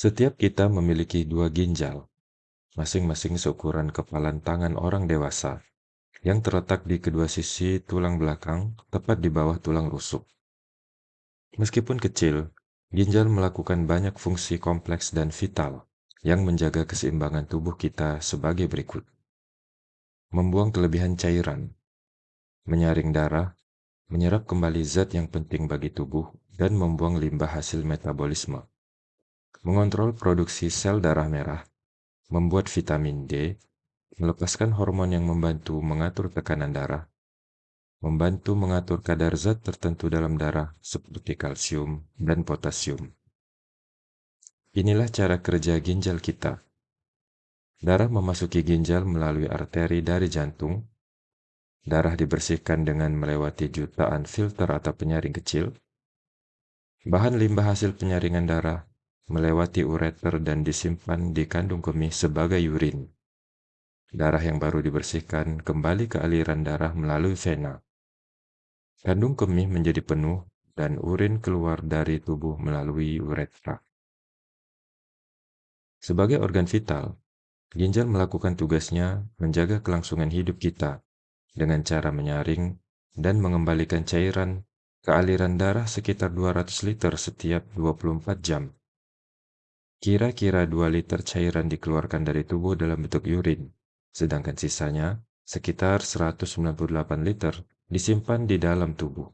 Setiap kita memiliki dua ginjal, masing-masing seukuran kepalan tangan orang dewasa, yang terletak di kedua sisi tulang belakang, tepat di bawah tulang rusuk. Meskipun kecil, ginjal melakukan banyak fungsi kompleks dan vital yang menjaga keseimbangan tubuh kita sebagai berikut. Membuang kelebihan cairan, menyaring darah, menyerap kembali zat yang penting bagi tubuh, dan membuang limbah hasil metabolisme mengontrol produksi sel darah merah, membuat vitamin D, melepaskan hormon yang membantu mengatur tekanan darah, membantu mengatur kadar zat tertentu dalam darah seperti kalsium dan potasium. Inilah cara kerja ginjal kita. Darah memasuki ginjal melalui arteri dari jantung. Darah dibersihkan dengan melewati jutaan filter atau penyaring kecil. Bahan limbah hasil penyaringan darah melewati ureter dan disimpan di kandung kemih sebagai urin. Darah yang baru dibersihkan kembali ke aliran darah melalui vena. Kandung kemih menjadi penuh dan urin keluar dari tubuh melalui uretra. Sebagai organ vital, ginjal melakukan tugasnya menjaga kelangsungan hidup kita dengan cara menyaring dan mengembalikan cairan ke aliran darah sekitar 200 liter setiap 24 jam. Kira-kira 2 liter cairan dikeluarkan dari tubuh dalam bentuk urin, sedangkan sisanya, sekitar 198 liter, disimpan di dalam tubuh.